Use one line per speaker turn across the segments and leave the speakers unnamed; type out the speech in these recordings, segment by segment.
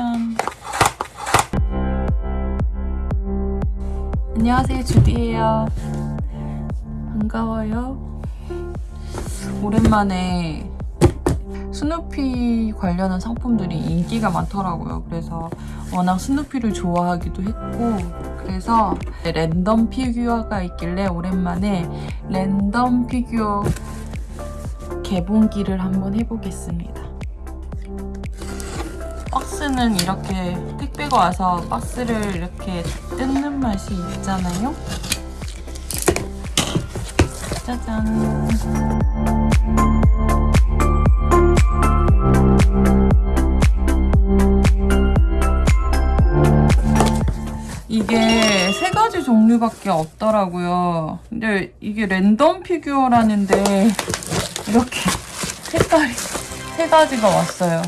짜잔. 안녕하세요, 주디예요. 반가워요. 오랜만에 스누피 관련한 상품들이 인기가 많더라고요. 그래서 워낙 스누피를 좋아하기도 했고 그래서 랜덤 피규어가 있길래 오랜만에 랜덤 피규어 개봉기를 한번 해보겠습니다. 박스는 이렇게 택배가 와서 박스를 이렇게 뜯는 맛이 있잖아요. 짜잔. 이게 세 가지 종류밖에 없더라고요. 근데 이게 랜덤 피규어라는데 이렇게 색깔이 세 가지가 왔어요.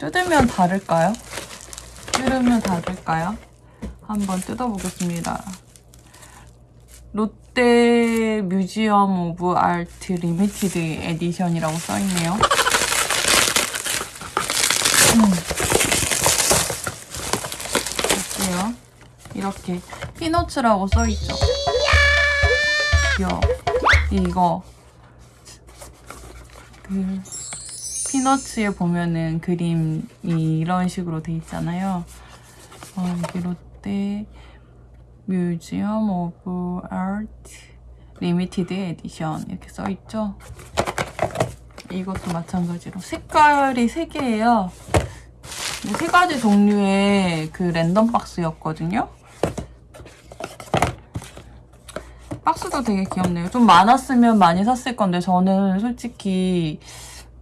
뜯으면 다를까요? 뜯으면 다를까요? 한번 뜯어보겠습니다. 롯데 Museum of Art Limited Edition이라고 써있네요. 음. 볼게요. 이렇게 Peanuts라고 써있죠. 귀여워. 이거 그 Peanuts에 보면은 그림이 이런 식으로 돼 있잖아요. 어, 이게 롯데 Museum of Art Limited Edition 이렇게 써있죠. 이것도 마찬가지로 색깔이 3개예요. 세 가지 종류의 그 랜덤 박스였거든요. 박스도 되게 귀엽네요. 좀 많았으면 많이 샀을 건데 저는 솔직히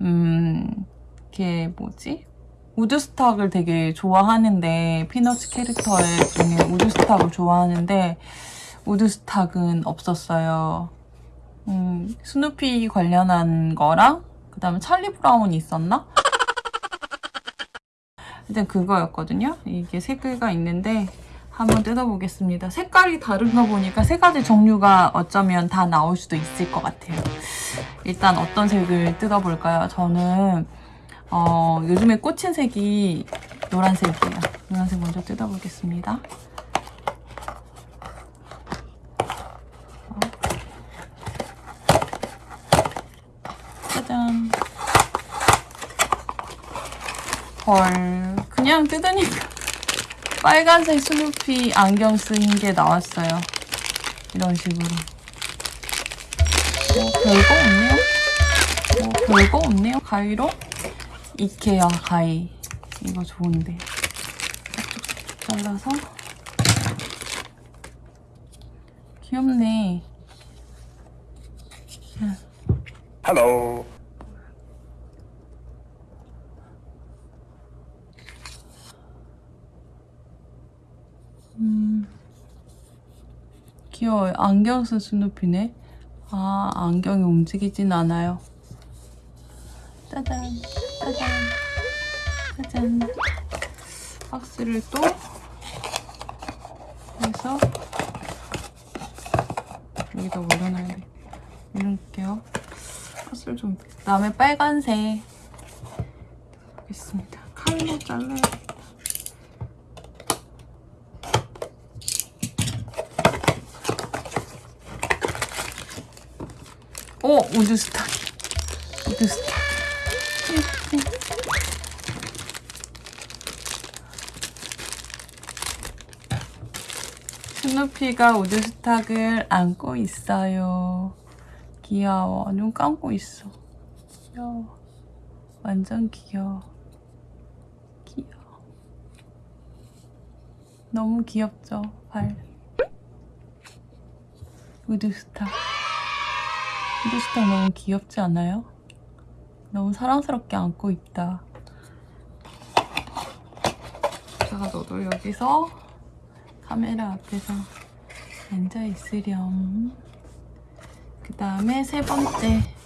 음... 이게 뭐지? 우드스탁을 되게 좋아하는데 피너츠 캐릭터의 중에 우드스탁을 좋아하는데 우드스탁은 없었어요. 음, 스누피 관련한 거랑 그 다음에 찰리 브라운이 있었나? 일단 그거였거든요. 이게 세 개가 있는데 한번 뜯어보겠습니다. 색깔이 다른가 보니까 세 가지 종류가 어쩌면 다 나올 수도 있을 것 같아요. 일단 어떤 색을 뜯어볼까요? 저는 어, 요즘에 꽂힌 색이 노란색이에요. 노란색 먼저 뜯어보겠습니다. 짜잔. 헐, 그냥 뜯으니까 빨간색 스누피 안경 쓴 게 나왔어요. 이런 식으로. 뭐 별거 없네요. 뭐 별거 없네요. 가위로 이케아 가위. 이거 좋은데. 잘라서 귀엽네.
Hello.
귀여워요. 안경 쓴 스누피네. 아, 안경이 움직이진 않아요. 짜잔, 짜잔, 짜잔. 박스를 또 해서 여기다 올려놔야 돼. 올릴게요. 박스를 좀. 그 다음에 빨간색. 보겠습니다. 칼로 잘라야 돼. 오! 우드스탁. 우드스탁. 스누피가 우드스탁을 안고 있어요. 귀여워. 눈 감고 있어. 귀여워. 완전 귀여워. 귀여워. 너무 귀엽죠? 발. 우드스탁. 우드스탁 너무 귀엽지 않아요? 너무 사랑스럽게 안고 있다. 제가 너도 여기서 카메라 앞에서 앉아 있으렴. 그 다음에 세 번째.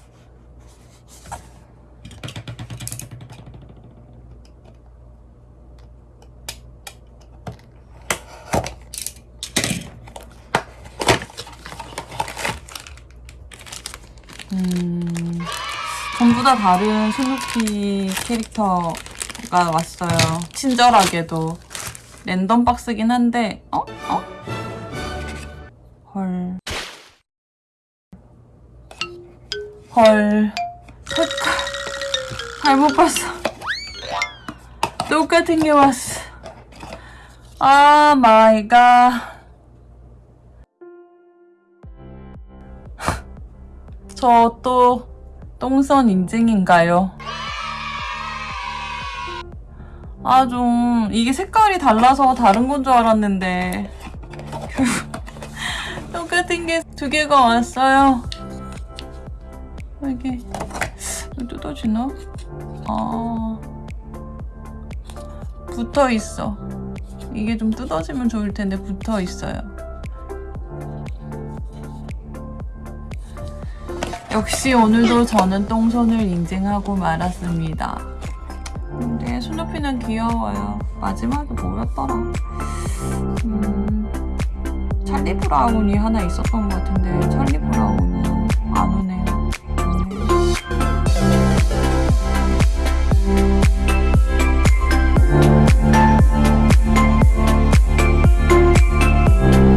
음, 전부 다 다른 스누피 캐릭터 박스가 왔어요. 친절하게도. 랜덤 박스긴 한데, 어? 어? 헐. 헐. 색깔. 잘못 봤어. 똑같은 게 왔어. Oh my god. 저 또 똥선 인증인가요? 아 좀 이게 색깔이 달라서 다른 건 줄 알았는데 똑같은 게 두 개가 왔어요. 이게 뜯어지나? 아 붙어 있어. 이게 좀 뜯어지면 좋을 텐데 붙어 있어요. 역시 오늘도 저는 똥손을 인증하고 말았습니다. 근데 스누피는 귀여워요. 마지막에 뭐였더라? 음, 찰리 브라운이 하나 있었던 것 같은데 찰리 브라운